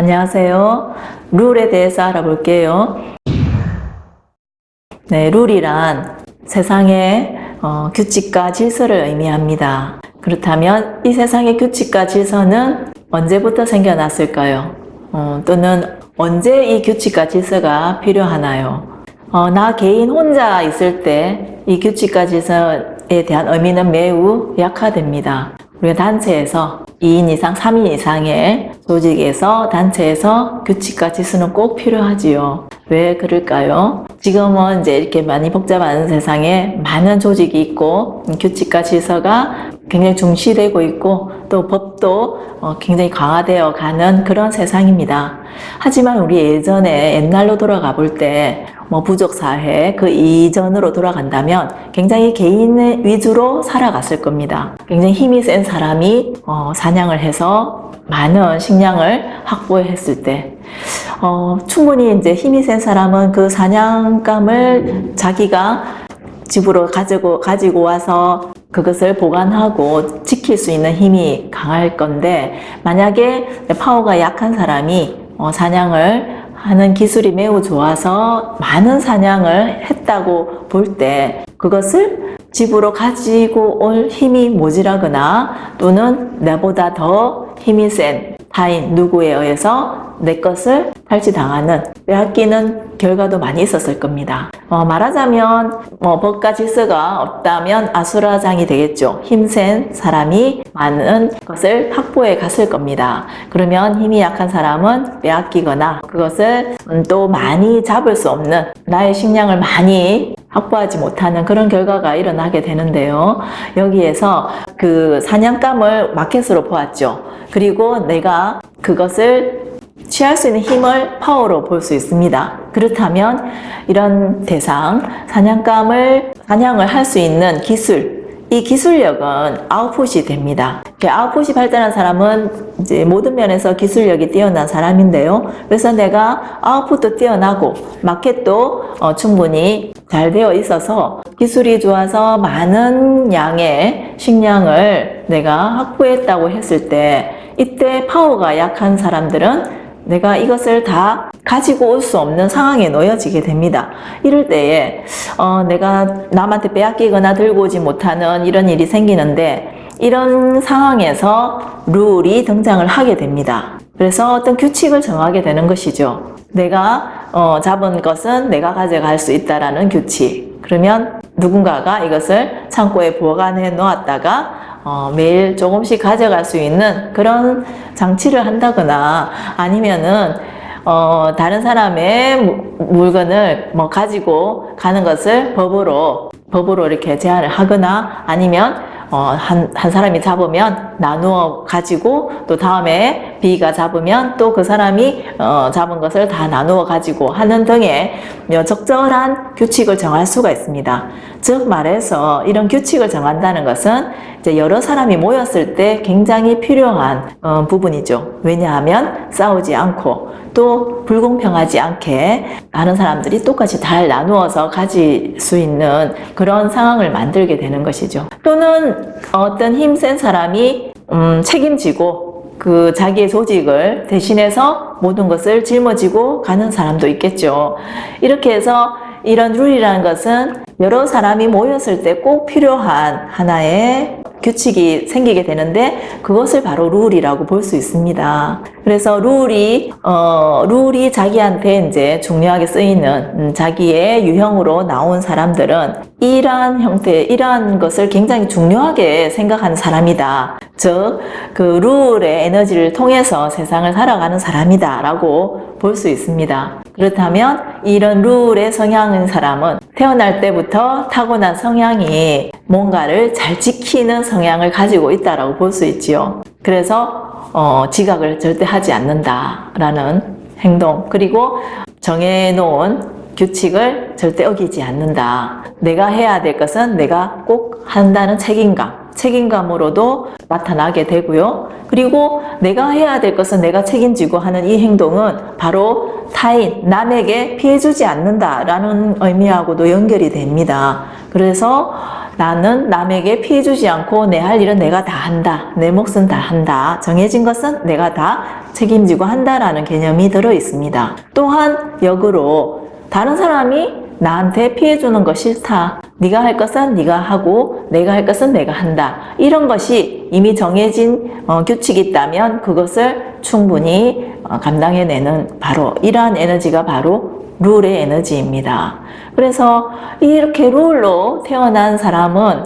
안녕하세요. 룰에 대해서 알아볼게요. 네, 룰이란 세상의 어, 규칙과 질서를 의미합니다. 그렇다면 이 세상의 규칙과 질서는 언제부터 생겨났을까요? 어, 또는 언제 이 규칙과 질서가 필요하나요? 어, 나 개인 혼자 있을 때 이 규칙과 질서에 대한 의미는 매우 약화됩니다. 우리가 단체에서 2인 이상, 3인 이상의 조직에서 단체에서 규칙과 질서는 꼭 필요하지요. 왜 그럴까요? 지금은 이제 이렇게 많이 복잡한 세상에 많은 조직이 있고 규칙과 질서가 굉장히 중시되고 있고 또 법도 어, 굉장히 강화되어 가는 그런 세상입니다. 하지만 우리 예전에 옛날로 돌아가 볼 때 뭐 부족 사회 그 이전으로 돌아간다면 굉장히 개인 위주로 살아갔을 겁니다. 굉장히 힘이 센 사람이 어, 사냥을 해서 많은 식량을 확보했을 때 어, 충분히 이제 힘이 센 사람은 그 사냥감을 자기가 집으로 가지고, 가지고 와서 그것을 보관하고 지킬 수 있는 힘이 강할 건데 만약에 파워가 약한 사람이 어, 사냥을 하는 기술이 매우 좋아서 많은 사냥을 했다고 볼 때 그것을 집으로 가지고 올 힘이 모자라거나 또는 나보다 더 힘이 센 타인 누구에 의해서 내 것을 탈취당하는 빼앗기는 결과도 많이 있었을 겁니다. 어, 말하자면 뭐 법과 질서가 없다면 아수라장이 되겠죠. 힘센 사람이 많은 것을 확보해 갔을 겁니다. 그러면 힘이 약한 사람은 빼앗기거나 그것을 음, 또 많이 잡을 수 없는 나의 식량을 많이 확보하지 못하는 그런 결과가 일어나게 되는데요. 여기에서 그 사냥감을 마켓으로 보았죠. 그리고 내가 그것을 취할 수 있는 힘을 파워로 볼 수 있습니다. 그렇다면 이런 대상, 사냥감을 사냥을 할 수 있는 기술, 이 기술력은 아웃풋이 됩니다. 아웃풋이 발달한 사람은 이제 모든 면에서 기술력이 뛰어난 사람인데요. 그래서 내가 아웃풋도 뛰어나고 마켓도 어, 충분히 잘 되어 있어서 기술이 좋아서 많은 양의 식량을 내가 확보했다고 했을 때 이때 파워가 약한 사람들은 내가 이것을 다 가지고 올 수 없는 상황에 놓여지게 됩니다. 이럴 때에 어, 내가 남한테 빼앗기거나 들고 오지 못하는 이런 일이 생기는데 이런 상황에서 룰이 등장을 하게 됩니다. 그래서 어떤 규칙을 정하게 되는 것이죠. 내가 어, 잡은 것은 내가 가져갈 수 있다라는 규칙. 그러면 누군가가 이것을 창고에 보관해 놓았다가 어, 매일 조금씩 가져갈 수 있는 그런 장치를 한다거나 아니면은 어, 다른 사람의 물건을 뭐 가지고 가는 것을 법으로 법으로 이렇게 제한을 하거나 아니면 어, 한, 한 사람이 잡으면 나누어 가지고 또 다음에 B가 잡으면 또 그 사람이 어, 잡은 것을 다 나누어 가지고 하는 등의 적절한 규칙을 정할 수가 있습니다. 즉 말해서 이런 규칙을 정한다는 것은 이제 여러 사람이 모였을 때 굉장히 필요한 어, 부분이죠. 왜냐하면 싸우지 않고 또 불공평하지 않게 많은 사람들이 똑같이 잘 나누어서 가질 수 있는 그런 상황을 만들게 되는 것이죠. 또는 어떤 힘센 사람이 음, 책임지고 그 자기의 조직을 대신해서 모든 것을 짊어지고 가는 사람도 있겠죠. 이렇게 해서 이런 룰이라는 것은 여러 사람이 모였을 때 꼭 필요한 하나의 규칙이 생기게 되는데 그것을 바로 룰이라고 볼 수 있습니다. 그래서 룰이 어, 룰이 자기한테 이제 중요하게 쓰이는 음, 자기의 유형으로 나온 사람들은 이러한 형태, 이러한 것을 굉장히 중요하게 생각하는 사람이다. 즉, 그 룰의 에너지를 통해서 세상을 살아가는 사람이다 라고 볼 수 있습니다. 그렇다면 이런 룰의 성향인 사람은 태어날 때부터 타고난 성향이 뭔가를 잘 지키는 성향을 가지고 있다고 볼수 있지요. 그래서 어, 지각을 절대 하지 않는다라는 행동 그리고 정해놓은 규칙을 절대 어기지 않는다. 내가 해야 될 것은 내가 꼭 한다는 책임감 책임감으로도 나타나게 되고요. 그리고 내가 해야 될 것은 내가 책임지고 하는 이 행동은 바로 타인, 남에게 피해주지 않는다라는 의미하고도 연결이 됩니다. 그래서 나는 남에게 피해 주지 않고 내 할 일은 내가 다 한다. 내 몫은 다 한다. 정해진 것은 내가 다 책임지고 한다라는 개념이 들어 있습니다. 또한 역으로 다른 사람이 나한테 피해 주는 거 싫다. 네가 할 것은 네가 하고 내가 할 것은 내가 한다. 이런 것이 이미 정해진 어, 규칙이 있다면 그것을 충분히 어, 감당해내는 바로 이러한 에너지가 바로 룰의 에너지입니다. 그래서 이렇게 룰로 태어난 사람은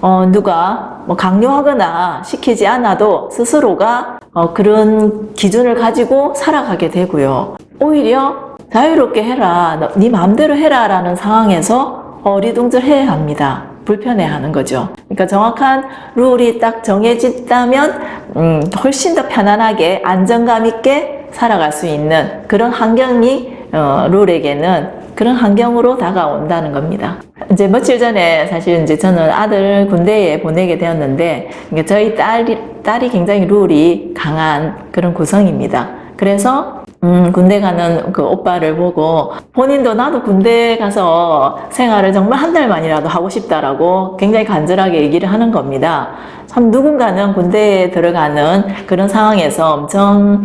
어, 누가 뭐 강요하거나 시키지 않아도 스스로가 어, 그런 기준을 가지고 살아가게 되고요. 오히려 자유롭게 해라, 너, 네 마음대로 해라 라는 상황에서 어리둥절해야 합니다. 불편해하는 거죠. 그러니까 정확한 룰이 딱 정해졌다면 음, 훨씬 더 편안하게 안정감 있게 살아갈 수 있는 그런 환경이 어, 룰에게는 그런 환경으로 다가온다는 겁니다. 이제 며칠 전에 사실 이제 저는 아들 군대에 보내게 되었는데 그러니까 저희 딸이, 딸이 굉장히 룰이 강한 그런 구성입니다. 그래서 음, 군대 가는 그 오빠를 보고 본인도 나도 군대 가서 생활을 정말 한 달만이라도 하고 싶다라고 굉장히 간절하게 얘기를 하는 겁니다. 참 누군가는 군대에 들어가는 그런 상황에서 엄청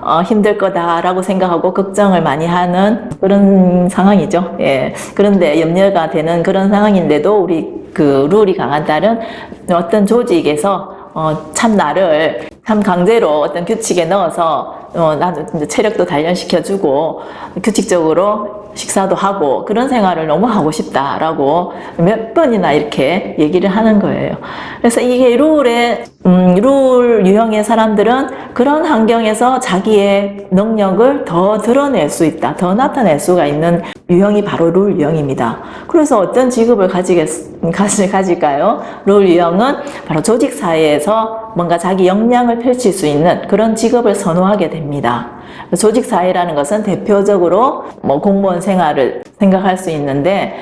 어, 힘들 거다라고 생각하고 걱정을 많이 하는 그런 상황이죠. 예. 그런데 염려가 되는 그런 상황인데도 우리 그 룰이 강한 딸은 어떤 조직에서 어, 참 나를 참 강제로 어떤 규칙에 넣어서 어, 나도 체력도 단련시켜주고 규칙적으로 식사도 하고 그런 생활을 너무 하고 싶다라고 몇 번이나 이렇게 얘기를 하는 거예요. 그래서 이게 룰의 음, 룰 유형의 사람들은 그런 환경에서 자기의 능력을 더 드러낼 수 있다, 더 나타낼 수가 있는 유형이 바로 룰 유형입니다. 그래서 어떤 직업을 가지겠, 가지, 가질까요? 룰 유형은 바로 조직 사회에서 뭔가 자기 역량을 펼칠 수 있는 그런 직업을 선호하게 됩니다. 조직 사회라는 것은 대표적으로 뭐 공무원 생활을 생각할 수 있는데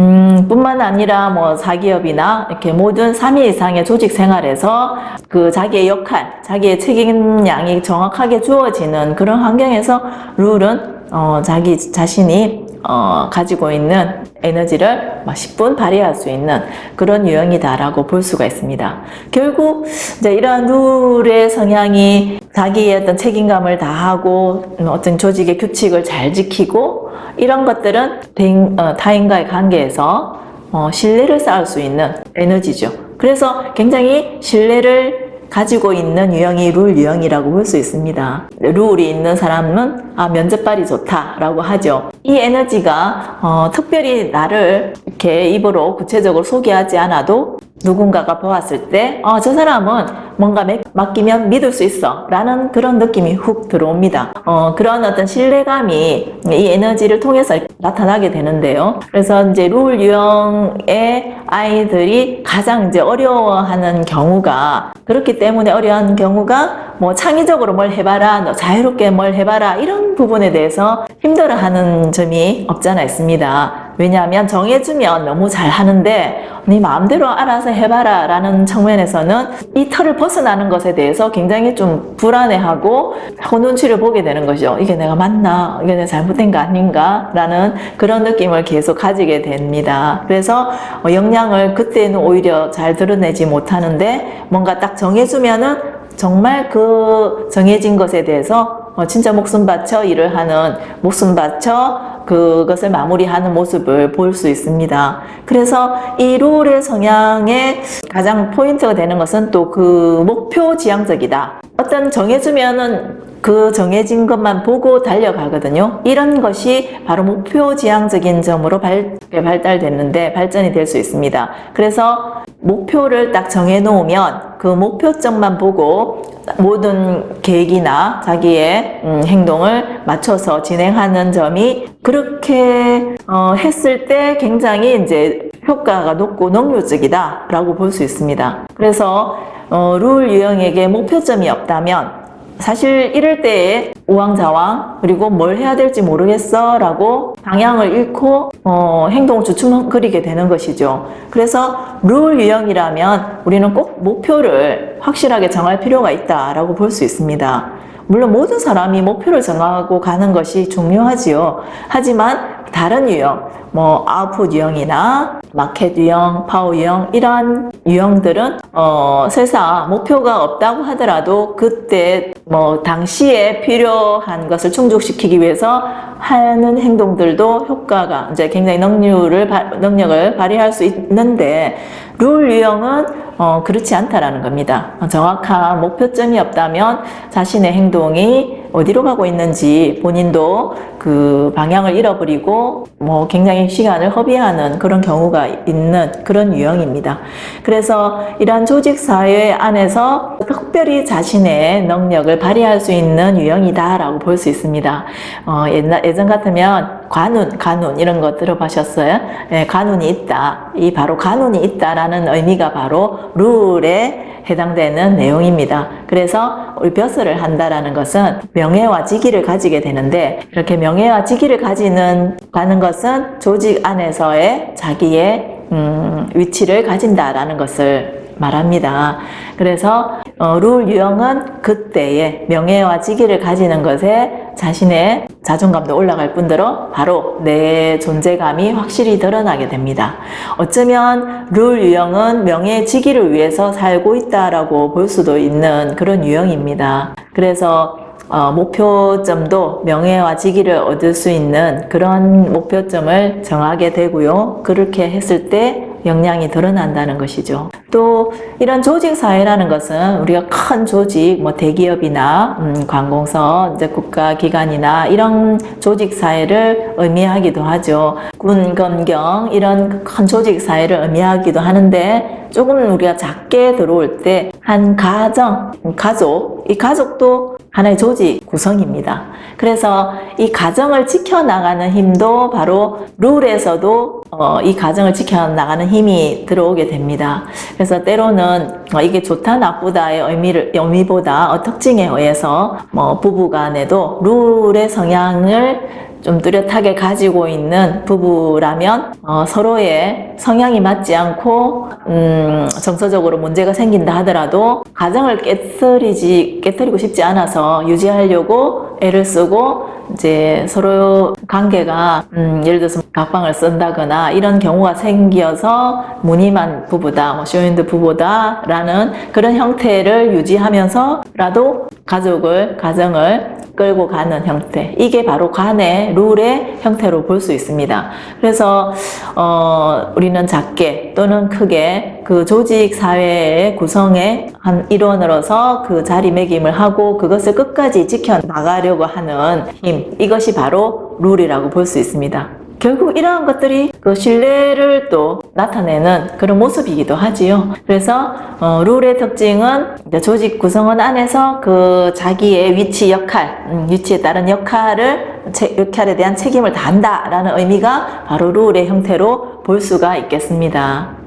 음, 뿐만 아니라 뭐 사기업이나 이렇게 모든 3위 이상의 조직 생활에서 그 자기의 역할, 자기의 책임량이 정확하게 주어지는 그런 환경에서 룰은 어, 자기 자신이 어, 가지고 있는 에너지를 10분 발휘할 수 있는 그런 유형이다라고 볼 수가 있습니다. 결국 이제 이러한 룰의 성향이 자기의 어떤 책임감을 다하고 어떤 조직의 규칙을 잘 지키고 이런 것들은 대인, 어, 타인과의 관계에서 어, 신뢰를 쌓을 수 있는 에너지죠. 그래서 굉장히 신뢰를 가지고 있는 유형이 룰 유형이라고 볼 수 있습니다. 룰이 있는 사람은 아 면접발이 좋다라고 하죠. 이 에너지가 어, 특별히 나를 이렇게 입으로 구체적으로 소개하지 않아도 누군가가 보았을 때, 어, 저 사람은 뭔가 맡기면 믿을 수 있어. 라는 그런 느낌이 훅 들어옵니다. 어, 그런 어떤 신뢰감이 이 에너지를 통해서 나타나게 되는데요. 그래서 이제 룰 유형의 아이들이 가장 이제 어려워하는 경우가 그렇기 때문에 어려운 경우가 뭐 창의적으로 뭘 해봐라, 너 자유롭게 뭘 해봐라 이런 부분에 대해서 힘들어하는 점이 없잖아 있습니다. 왜냐하면 정해주면 너무 잘 하는데 네 마음대로 알아서 해봐라 라는 측면에서는 이 틀을 벗 어나는 것에 대해서 굉장히 좀 불안해하고 혼눈치를 보게 되는 거죠. 이게 내가 맞나? 이게 내가 잘못된 거 아닌가? 라는 그런 느낌을 계속 가지게 됩니다. 그래서 역량을 그때는 오히려 잘 드러내지 못하는데 뭔가 딱 정해주면은 정말 그 정해진 것에 대해서 진짜 목숨 바쳐 일을 하는 목숨 바쳐 그것을 마무리하는 모습을 볼 수 있습니다. 그래서 이 룰의 성향의 가장 포인트가 되는 것은 또 그 목표 지향적이다. 어떤 정해주면은 그 정해진 것만 보고 달려가거든요. 이런 것이 바로 목표 지향적인 점으로 발, 발달됐는데 발전이 될 수 있습니다. 그래서 목표를 딱 정해 놓으면 그 목표점만 보고 모든 계획이나 자기의 음, 행동을 맞춰서 진행하는 점이 그렇게 어, 했을 때 굉장히 이제 효과가 높고 능률적이다 라고 볼 수 있습니다. 그래서 어, 룰 유형에게 목표점이 없다면 사실 이럴 때에 우왕좌왕 그리고 뭘 해야 될지 모르겠어 라고 방향을 잃고 어, 행동을 주춤거리게 되는 것이죠. 그래서 룰 유형이라면 우리는 꼭 목표를 확실하게 정할 필요가 있다라고 볼 수 있습니다. 물론 모든 사람이 목표를 정하고 가는 것이 중요하지요. 하지만 다른 유형, 뭐 아웃풋 유형이나 마켓 유형, 파워 유형 이러한 유형들은 어, 설사 목표가 없다고 하더라도 그때 뭐 당시에 필요한 것을 충족시키기 위해서 하는 행동들도 효과가 이제 굉장히 능률을 바- 능력을 발휘할 수 있는데 룰 유형은 어, 그렇지 않다라는 겁니다. 어, 정확한 목표점이 없다면 자신의 행동이 어디로 가고 있는지 본인도 그 방향을 잃어버리고 뭐 굉장히 시간을 허비하는 그런 경우가 있는 그런 유형입니다. 그래서 이러한 조직 사회 안에서 특별히 자신의 능력을 발휘할 수 있는 유형이다라고 볼 수 있습니다. 어, 옛날 예전 같으면 관운, 간운 이런 거 들어보셨어요? 예, 간운이 있다. 이 바로 간운이 있다라는 의미가 바로 룰에 해당되는 내용입니다. 그래서 벼슬을 한다라는 것은 명예와 직위를 가지게 되는데 이렇게 명예와 직위를 가지는 가는 것은 조직 안에서의 자기의 음, 위치를 가진다라는 것을 말합니다. 그래서 어, 룰 유형은 그때의 명예와 직위를 가지는 것에 자신의 자존감도 올라갈 뿐더러 바로 내 존재감이 확실히 드러나게 됩니다. 어쩌면 룰 유형은 명예 직위를 위해서 살고 있다라고 볼 수도 있는 그런 유형입니다. 그래서 어, 목표점도 명예와 직위를 얻을 수 있는 그런 목표점을 정하게 되고요. 그렇게 했을 때 역량이 드러난다는 것이죠. 또 이런 조직 사회라는 것은 우리가 큰 조직, 뭐 대기업이나 음, 관공서, 이제 국가기관이나 이런 조직 사회를 의미하기도 하죠. 군, 검경 이런 큰 조직 사회를 의미하기도 하는데 조금 우리가 작게 들어올 때 한 가정, 가족, 이 가족도 하나의 조직 구성입니다. 그래서 이 가정을 지켜나가는 힘도 바로 룰에서도 어, 이 가정을 지켜나가는 힘이 들어오게 됩니다. 그래서 때로는 어, 이게 좋다 나쁘다의 의미를 의미보다 어, 특징에 의해서 뭐 부부 간에도 룰의 성향을 좀 뚜렷하게 가지고 있는 부부라면 어, 서로의 성향이 맞지 않고 음, 정서적으로 문제가 생긴다 하더라도 가정을 깨뜨리지 깨뜨리고 싶지 않아서 유지하려고 애를 쓰고 이제 서로 관계가 음, 예를 들어서 각방을 쓴다거나 이런 경우가 생겨서 무늬만 부부다, 뭐 쇼윈드 부부다 라는 그런 형태를 유지하면서라도 가족을 가정을 끌고 가는 형태 이게 바로 관의 룰의 형태로 볼 수 있습니다. 그래서 어, 우리는 작게 또는 크게 그 조직 사회의 구성의 한 일원으로서 그 자리매김을 하고 그것을 끝까지 지켜 나가려고 하는 힘 이것이 바로 룰이라고 볼 수 있습니다. 결국 이러한 것들이 그 신뢰를 또 나타내는 그런 모습이기도 하지요. 그래서 어, 룰의 특징은 조직 구성원 안에서 그 자기의 위치 역할, 음, 위치에 따른 역할을 체- 역할에 대한 책임을 다한다라는 의미가 바로 룰의 형태로 볼 수가 있겠습니다.